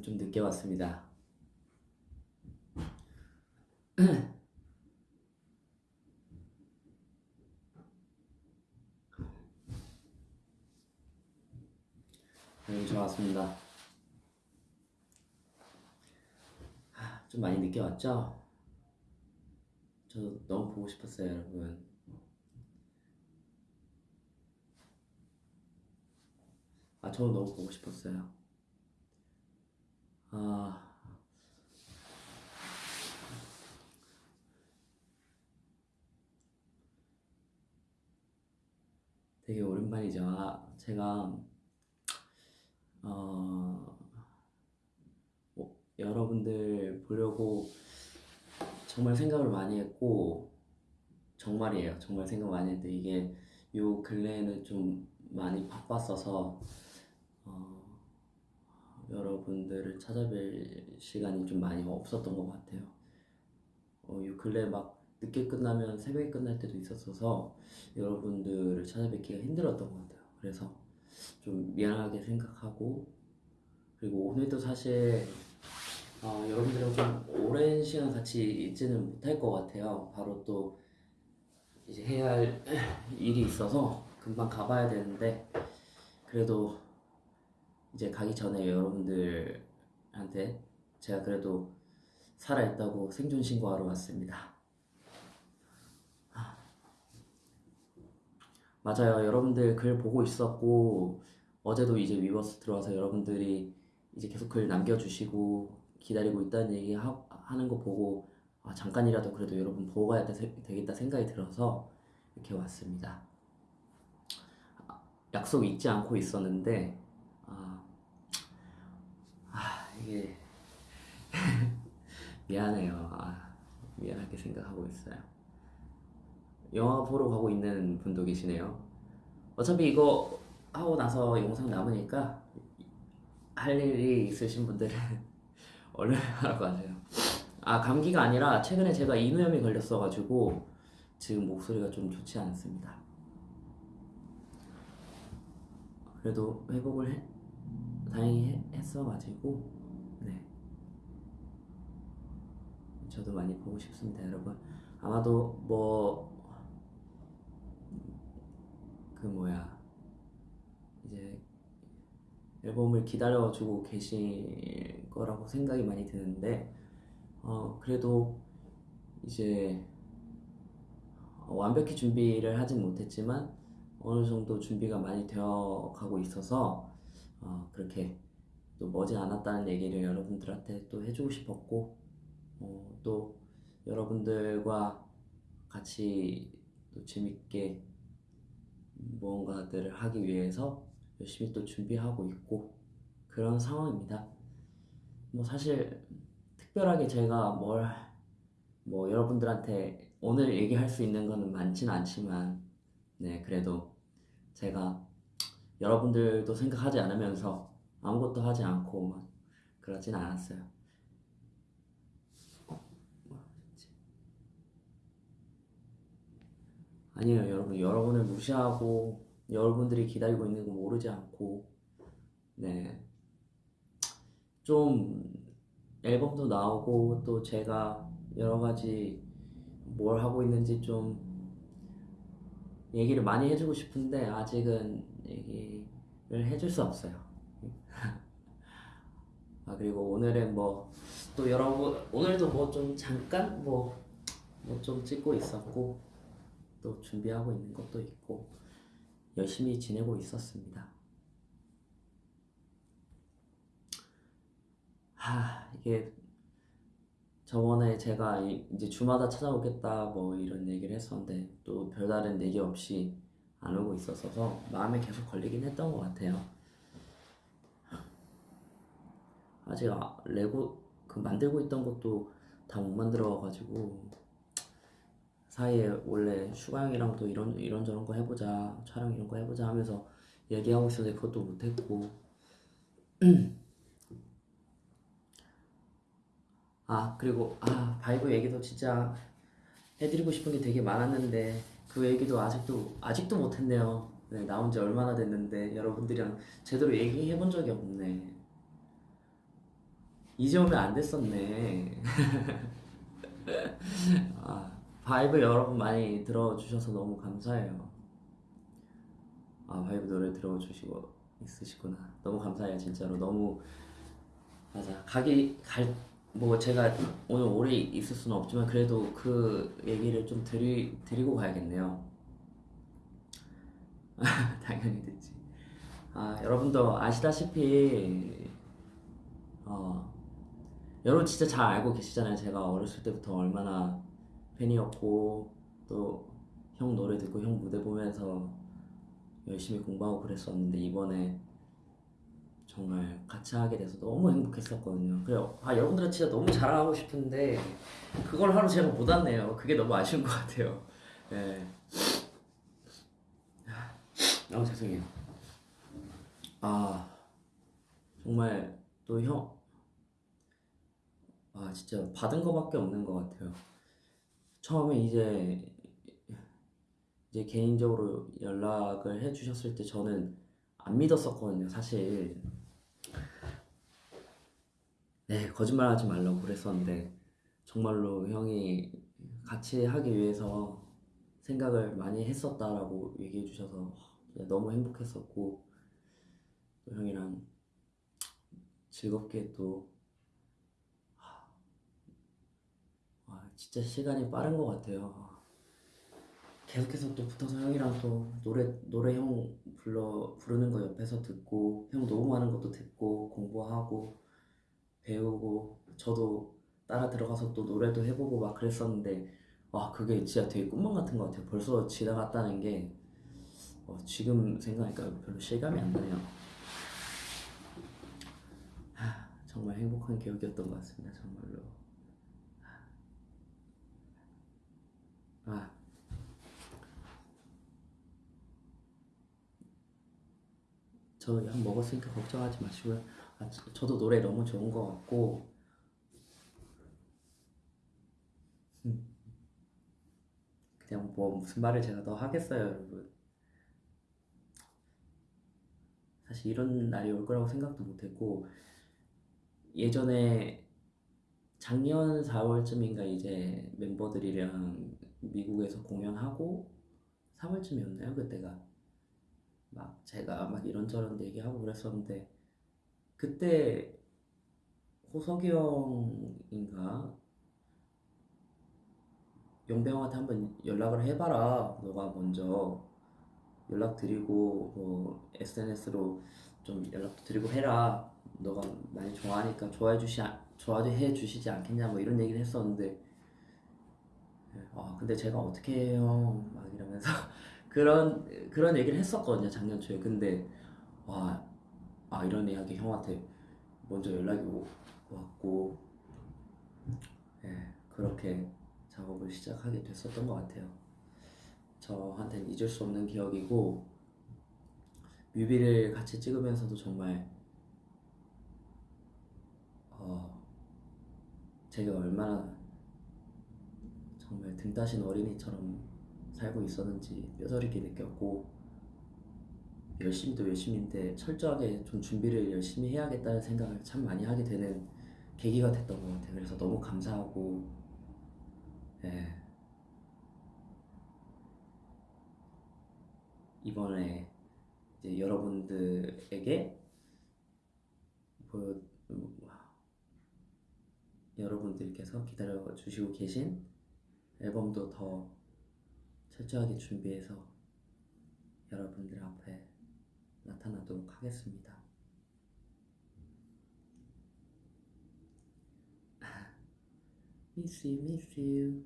아, 여러분 좀 늦게 왔습니다. 여러분 저 왔습니다. 아, 좀 많이 늦게 왔죠? 저 너무 보고 싶었어요, 여러분. 아, 저 너무 보고 싶었어요. 아, 되게 오랜만이죠. 아, 제가 어, 뭐, 여러분들 보려고 정말 생각을 많이 했고 정말이에요. 정말 생각 많이 했는데 이게 요 근래에는 좀 많이 바빴어서 어, 여러분들을 찾아뵐 시간이 좀 많이 없었던 것 같아요. 어, 요 근래 막 늦게 끝나면 새벽에 끝날 때도 있었어서 여러분들을 찾아뵙기가 힘들었던 것 같아요. 그래서 좀 미안하게 생각하고 그리고 오늘도 사실 어, 여러분들이랑 좀 오랜 시간 같이 있지는 못할 것 같아요. 바로 또 이제 해야 할 일이 있어서 금방 가봐야 되는데 그래도 이제 가기 전에 여러분들한테 제가 그래도 살아있다고 생존 신고하러 왔습니다. 맞아요. 여러분들 글 보고 있었고 어제도 이제 위버스 들어와서 여러분들이 이제 계속 글 남겨주시고 기다리고 있다는 얘기 하, 하는 거 보고 아, 잠깐이라도 그래도 여러분 보고 가야 되, 되겠다 생각이 들어서 이렇게 왔습니다. 아, 약속 잊지 않고 있었는데 아, 아 이게 미안해요. 아, 미안하게 생각하고 있어요. 영화 보러 가고 있는 분도 계시네요. 어차피 이거 하고 나서 영상 남으니까 할 일이 있으신 분들은 얼른 하라고 하세요. 아, 감기가 아니라 최근에 제가 인후염이 걸렸어가지고 지금 목소리가 좀 좋지 않습니다. 그래도 회복을 해, 다행히 해- 했어가지고 네. 저도 많이 보고 싶습니다, 여러분. 아마도 뭐 그 뭐야 이제 앨범을 기다려주고 계실 거라고 생각이 많이 드는데 어 그래도 이제 어, 완벽히 준비를 하진 못했지만 어느 정도 준비가 많이 되어 가고 있어서 어 그렇게 또 머지 않았다는 얘기를 여러분들한테 또 해주고 싶었고 어, 또 여러분들과 같이 또 재밌게 무언가들을 하기 위해서 열심히 또 준비하고 있고 그런 상황입니다. 뭐 사실 특별하게 제가 뭘 뭐 여러분들한테 오늘 얘기할 수 있는 거는 많지는 않지만 네 그래도 제가 여러분들도 생각하지 않으면서 아무것도 하지 않고 막 그러진 않았어요. 아니에요, 여러분. 여러분을 무시하고 여러분들이 기다리고 있는 거 모르지 않고 네. 좀 앨범도 나오고 또 제가 여러 가지 뭘 하고 있는지 좀 얘기를 많이 해주고 싶은데 아직은 얘기를 해줄 수 없어요. 아 그리고 오늘은 뭐 또 여러분 오늘도 뭐 좀 잠깐 뭐 뭐 좀 찍고 있었고 또 준비하고 있는 것도 있고 열심히 지내고 있었습니다. 하 이게 저번에 제가 이- 이제 주마다 찾아오겠다 뭐 이런 얘기를 했었는데 또 별다른 얘기 없이 안 오고 있었어서 마음에 계속 걸리긴 했던 것 같아요. 아직 아, 레고 그 만들고 있던 것도 다 못 만들어 가지고 사이에 원래 슈가 형이랑도 이런 이런저런 거 해보자 촬영 이런 거 해보자 하면서 얘기하고 있었는데 그것도 못했고 아 그리고 아 바이브 얘기도 진짜 해드리고 싶은 게 되게 많았는데 그 얘기도 아직도 아직도 못했네요 네, 나온 지 얼마나 됐는데 여러분들이랑 제대로 얘기해 본 적이 없네. 이제 오면 안 됐었네. 아, VIBE 여러분 많이 들어주셔서 너무 감사해요. 아, VIBE 노래 들어주시고 있으시구나. 너무 감사해요, 진짜로. 너무, 맞아. 가기, 갈, 뭐 제가 오늘 오래 있을 수는 없지만 그래도 그 얘기를 좀 드리, 드리고 가야겠네요. 당연히 듣지. 아, 여러분도 아시다시피, 어, 여러분 진짜 잘 알고 계시잖아요. 제가 어렸을 때부터 얼마나 팬이었고, 또 형 노래 듣고 형 무대 보면서 열심히 공부하고 그랬었는데, 이번에 정말 같이 하게 돼서 너무 행복했었거든요. 그래요. 아, 여러분들은 진짜 너무 자랑하고 싶은데, 그걸 하루 제가 못 왔네요. 그게 너무 아쉬운 것 같아요. 네. 아, 죄송해요. 아, 정말 또 형, 아, 진짜 받은 거밖에 없는 것 같아요. 처음에 이제, 이제 개인적으로 연락을 해주셨을 때 저는 안 믿었었거든요, 사실. 네, 거짓말 하지 말라고 그랬었는데, 정말로 형이 같이 하기 위해서 생각을 많이 했었다라고 얘기해 주셔서 너무 행복했었고, 또 형이랑 즐겁게 또, 아, 진짜 시간이 빠른 것 같아요. 계속해서 또 붙어서 형이랑 또 노래 노래 형 불러 부르는 거 옆에서 듣고 형 녹음하는 것도 듣고 공부하고 배우고 저도 따라 들어가서 또 노래도 해보고 막 그랬었는데 와 그게 진짜 되게 꿈만 같은 것 같아요. 벌써 지나갔다는 게 어, 지금 생각하니까 별로 실감이 안 나네요. 하, 정말 행복한 기억이었던 것 같습니다. 정말로. 아. 저 약 먹었으니까 걱정하지 마시고요. 아, 저- 저도 노래 너무 좋은 것 같고, 음, 그냥 뭐 무슨 말을 제가 더 하겠어요, 여러분. 사실 이런 날이 올 거라고 생각도 못 했고, 예전에 작년 4월쯤인가 이제 멤버들이랑 미국에서 공연하고, 3월쯤이었나요, 그때가? 막 제가 막 이런저런 얘기하고 그랬었는데, 그때 호석이 형인가? 용병한테 한번 연락을 해봐라. 너가 먼저 연락드리고 뭐 SNS로 좀 연락도 드리고 해라. 너가 많이 좋아하니까 좋아해 주시 좋아해 주시지 않겠냐 뭐 이런 얘기를 했었는데 아 근데 제가 어떻게 해요 막 이러면서 그런 그런 얘기를 했었거든요 작년 초에 근데 와 아 이런 이야기 형한테 먼저 연락이 오- 왔고 예, 그렇게 작업을 시작하게 됐었던 것 같아요. 저한테는 잊을 수 없는 기억이고 뮤비를 같이 찍으면서도 정말 어, 제가 얼마나 정말 등 따신 어린이처럼 살고 있었는지 뼈저리게 느꼈고 열심히도 열심인데 철저하게 좀 준비를 열심히 해야겠다는 생각을 참 많이 하게 되는 계기가 됐던 것 같아요. 그래서 너무 감사하고 예, 이번에 이제 여러분들에게 보여 여러분들께서 기다려 주시고 계신 앨범도 더 철저하게 준비해서 여러분들 앞에 나타나도록 하겠습니다. Miss you, miss you.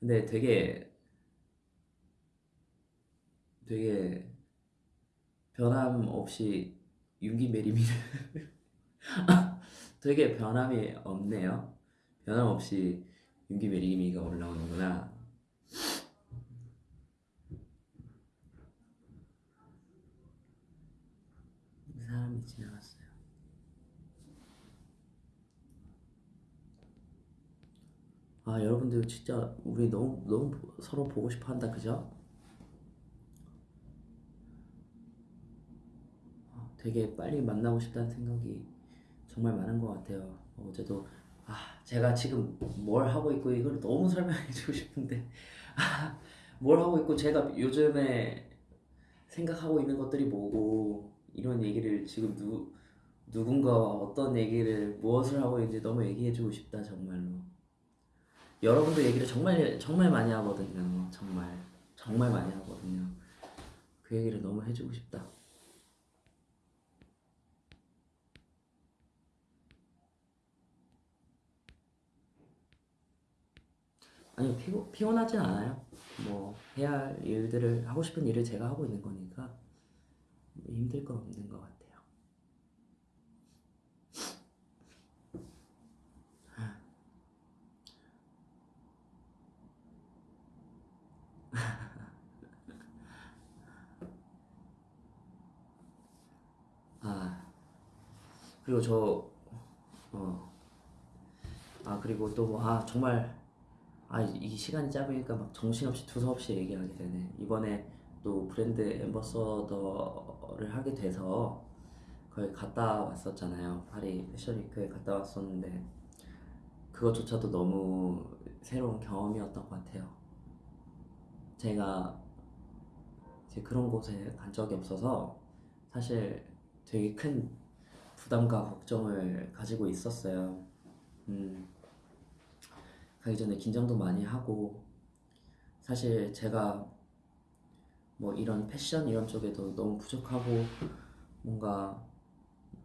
근데 되게 되게 변함 없이 윤기 marry me 되게 변함이 없네요. 변함 없이 윤기 marry me가 올라오는구나. 사람이 지나갔어요. 아 여러분들 진짜 우리 너무 너무 서로 보고 싶어 한다 그죠? 아, 되게 빨리 만나고 싶다는 생각이 정말 많은 것 같아요. 어제도 아 제가 지금 뭘 하고 있고 이걸 너무 설명해주고 싶은데 아, 뭘 하고 있고 제가 요즘에 생각하고 있는 것들이 뭐고 이런 얘기를 지금 누 누군가와 어떤 얘기를 무엇을 하고 있는지 너무 얘기해주고 싶다 정말로. 여러분도 얘기를 정말 정말 많이 하거든요. 정말 정말 많이 하거든요. 그 얘기를 너무 해주고 싶다. 아니 피곤 피곤하진 않아요. 뭐 해야 할 일들을 하고 싶은 일을 제가 하고 있는 거니까 뭐 힘들 건 없는 것 같아요. 아 그리고 저 어. 아 그리고 또뭐아 정말 아 이 시간이 짧으니까 막 정신없이 두서없이 얘기하게 되네. 이번에 또 브랜드 앰버서더를 하게 돼서 거기 갔다 왔었잖아요. 파리 패션위크에 갔다 왔었는데 그것조차도 너무 새로운 경험이었던 것 같아요. 제가 이제 그런 곳에 간 적이 없어서 사실 되게 큰 부담과 걱정을 가지고 있었어요. 음, 가기 전에 긴장도 많이 하고 사실 제가 뭐 이런 패션 이런 쪽에도 너무 부족하고 뭔가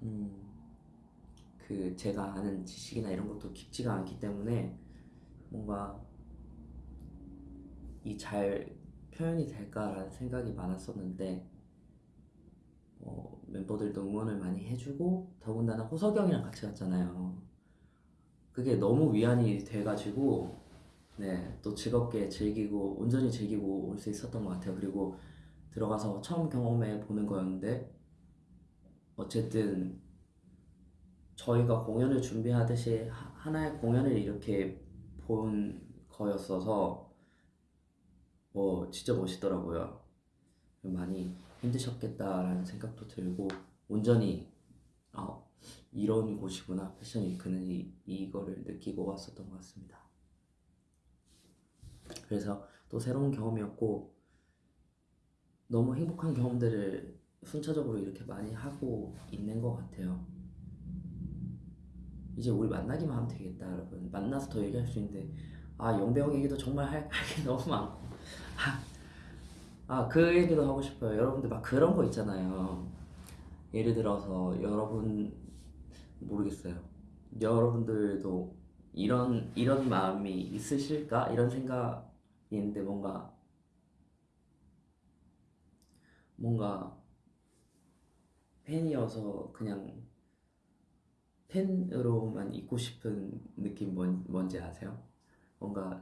음, 그 제가 아는 지식이나 이런 것도 깊지가 않기 때문에 뭔가 이 잘 표현이 될까라는 생각이 많았었는데 어, 멤버들도 응원을 많이 해주고 더군다나 호석영이랑 같이 갔잖아요. 그게 너무 위안이 돼가지고 네, 또 즐겁게 즐기고 온전히 즐기고 올 수 있었던 것 같아요. 그리고 들어가서 처음 경험해 보는 거였는데 어쨌든 저희가 공연을 준비하듯이 하- 하나의 공연을 이렇게 본 거였어서 뭐 진짜 멋있더라고요. 많이 힘드셨겠다라는 생각도 들고 온전히 아 이런 곳이구나. 패션 위크는 이, 이거를 느끼고 왔었던 것 같습니다. 그래서 또 새로운 경험이었고 너무 행복한 경험들을 순차적으로 이렇게 많이 하고 있는 것 같아요. 이제 우리 만나기만 하면 되겠다 여러분. 만나서 더 얘기할 수 있는데 아 영배형 얘기도 정말 할게 너무 많고. 아그 얘기도 하고 싶어요. 여러분들 막 그런 거 있잖아요. 예를 들어서 여러분 모르겠어요 여러분들도 이런 이런 마음이 있으실까 이런 생각이 있는데 뭔가 뭔가 팬이어서 그냥 팬으로만 있고 싶은 느낌 뭔, 뭔지 아세요? 뭔가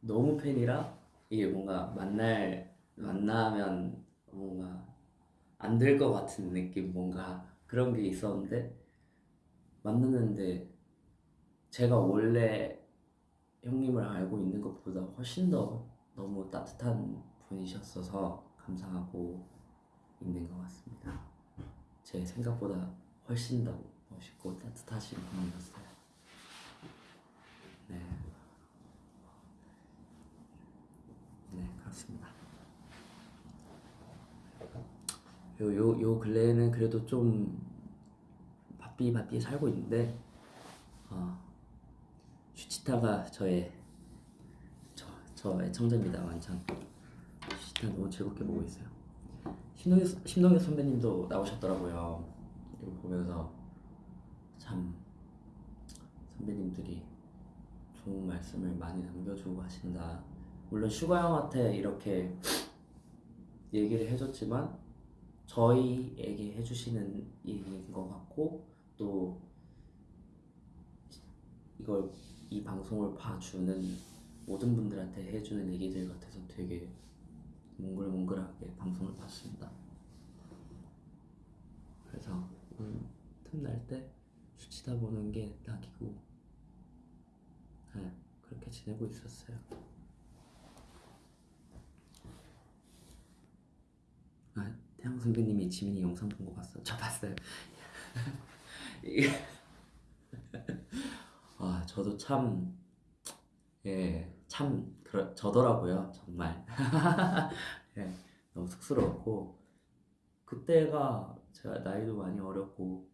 너무 팬이라 이게 뭔가 만날 만나면 뭔가 안 될 것 같은 느낌 뭔가 그런 게 있었는데 만났는데 제가 원래 형님을 알고 있는 것보다 훨씬 더 너무 따뜻한 분이셨어서 감사하고 있는 것 같습니다. 제 생각보다 훨씬 더 멋있고 따뜻하신 분이었어요. 네, 네 그렇습니다. 요, 요, 요 근래에는 그래도 좀 바삐 바삐 살고 있는데 어, 슈치타가 저의 저, 저 애청자입니다 완전 슈치타 너무 즐겁게 보고 있어요. 신동엽, 신동엽 선배님도 나오셨더라고요. 이거 보면서 참 선배님들이 좋은 말씀을 많이 남겨주고 하신다. 물론 슈가 형한테 이렇게 얘기를 해줬지만 저희에게 해주시는 얘기인 것 같고 또 이걸 이 방송을 봐주는 모든 분들한테 해주는 얘기들 같아서 되게 몽글몽글하게 방송을 봤습니다. 그래서 음, 틈날 때 수치다 보는 게 딱이고 그렇게 지내고 있었어요. 아, 태양 선배님이 지민이 영상 본 거 봤어. 저 봤어요. 아, 저도 참 예, 참 그러, 저더라고요, 정말. 예, 너무 쑥스러웠고 그때가 제가 나이도 많이 어렸고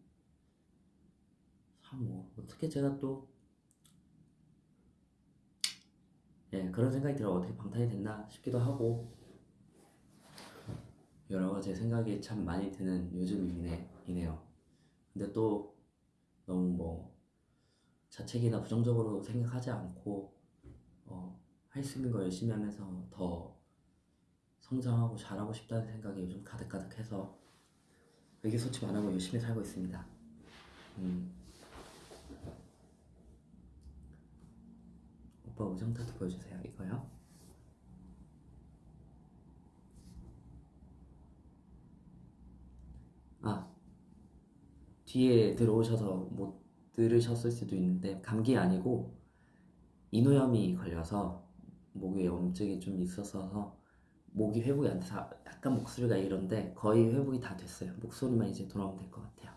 참뭐 어떻게 제가 또 예, 그런 생각이 들어 어떻게 방탄이 됐나 싶기도 하고 여러 가지 생각이 참 많이 드는 요즘이네, 이네요. 근데 또 너무 뭐 자책이나 부정적으로 생각하지 않고 어, 할 수 있는 거 열심히 하면서 더 성장하고 잘하고 싶다는 생각이 요즘 가득가득해서 의기소침 안 하고 열심히 살고 있습니다. 음. 오빠 우정 타투 보여주세요. 이거요? 아, 뒤에 들어오셔서 못 들으셨을 수도 있는데 감기 아니고 인후염이 걸려서 목에 염증이 좀 있어서 목이 회복이 안 돼서 약간 목소리가 이런데 거의 회복이 다 됐어요. 목소리만 이제 돌아오면 될 것 같아요.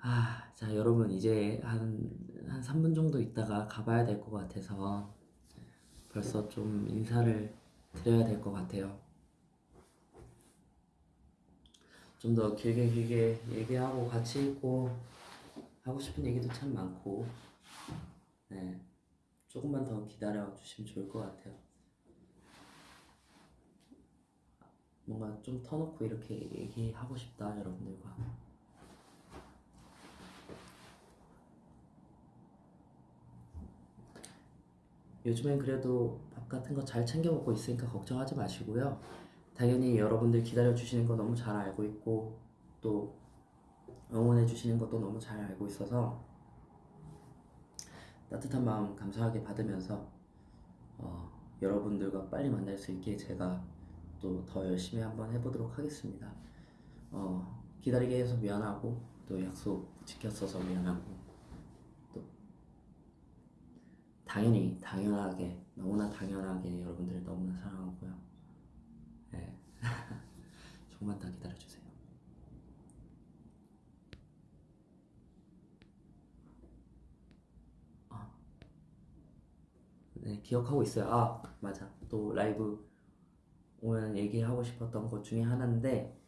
아, 자, 여러분 이제 한, 한 3분 정도 있다가 가봐야 될 것 같아서 벌써 좀 인사를 드려야 될 것 같아요. 좀 더 길게 길게 얘기하고 같이 있고 하고 싶은 얘기도 참 많고. 네. 조금만 더 기다려 주시면 좋을 것 같아요. 뭔가 좀 터놓고 이렇게 얘기하고 싶다 여러분들과. 요즘엔 그래도 밥 같은 거 잘 챙겨 먹고 있으니까 걱정하지 마시고요 당연히 여러분들 기다려 주시는 거 너무 잘 알고 있고 또 응원해 주시는 것도 너무 잘 알고 있어서 따뜻한 마음 감사하게 받으면서 어, 여러분들과 빨리 만날 수 있게 제가 또 더 열심히 한번 해보도록 하겠습니다. 어, 기다리게 해서 미안하고 또 약속 지켰어서 미안하고 또 당연히 당연하게 너무나 당연하게 여러분들을 너무나 사랑하고요. 네. 조금만 더 기다려주세요. 아, 네, 기억하고 있어요. 아, 맞아. 또 라이브 오면 얘기하고 싶었던 것 중에 하나인데,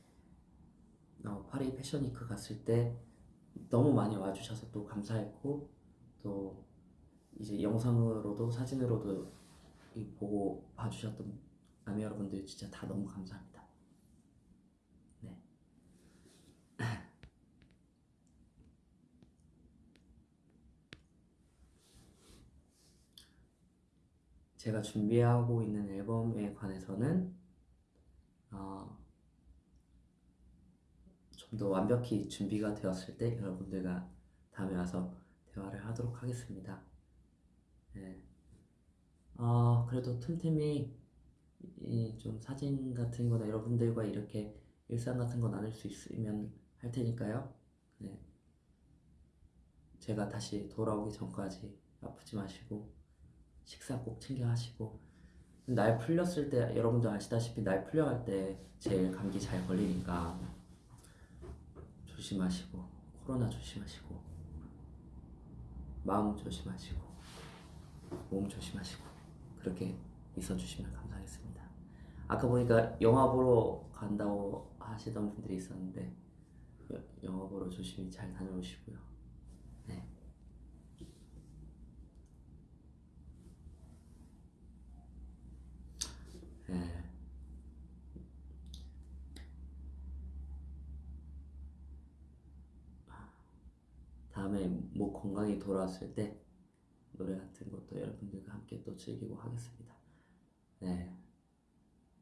어, 파리 패션위크 갔을 때 너무 많이 와주셔서 또 감사했고, 또 이제 영상으로도 사진으로도 이 보고 봐주셨던 남이 여러분들 진짜 다 너무 감사합니다. 네. 제가 준비하고 있는 앨범에 관해서는 어, 좀 더 완벽히 준비가 되었을 때 여러분들과 다음에 와서 대화를 하도록 하겠습니다. 네. 어, 그래도 틈틈이 이 좀 사진 같은 거나 여러분들과 이렇게 일상 같은 거 나눌 수 있으면 할 테니까요. 네. 제가 다시 돌아오기 전까지 아프지 마시고 식사 꼭 챙겨 하시고 날 풀렸을 때 여러분도 아시다시피 날 풀려갈 때 제일 감기 잘 걸리니까 조심하시고 코로나 조심하시고 마음 조심하시고 몸 조심하시고 그렇게 있어주시면 감사하겠습니다. 아까 보니까 영화 보러 간다고 하시던 분들이 있었는데 여- 영화 보러 조심히 잘 다녀오시고요. 네. 네. 다음에 목 건강히 돌아왔을 때 노래 같은 것도 여러분들과 함께 또 즐기고 하겠습니다. 네.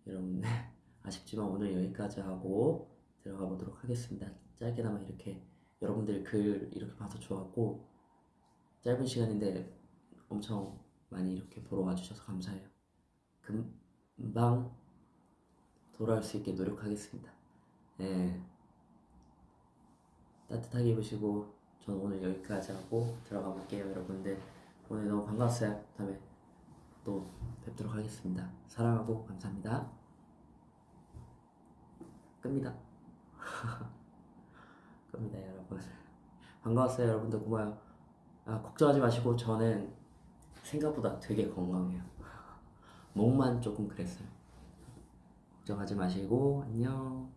여러분, 아쉽지만 오늘 여기까지 하고 들어가 보도록 하겠습니다. 짧게나마 이렇게 여러분들 글 이렇게 봐서 좋았고, 짧은 시간인데 엄청 많이 이렇게 보러 와주셔서 감사해요. 금방 돌아올 수 있게 노력하겠습니다. 네. 따뜻하게 입으시고 저는 오늘 여기까지 하고 들어가 볼게요 여러분들 오늘 너무 반가웠어요 다음에 또 뵙도록 하겠습니다. 사랑하고 감사합니다. 끕니다. 끕니다 여러분. 반가웠어요 여러분들. 고마워요. 아, 걱정하지 마시고 저는 생각보다 되게 건강해요. 목만 조금 그랬어요. 걱정하지 마시고 안녕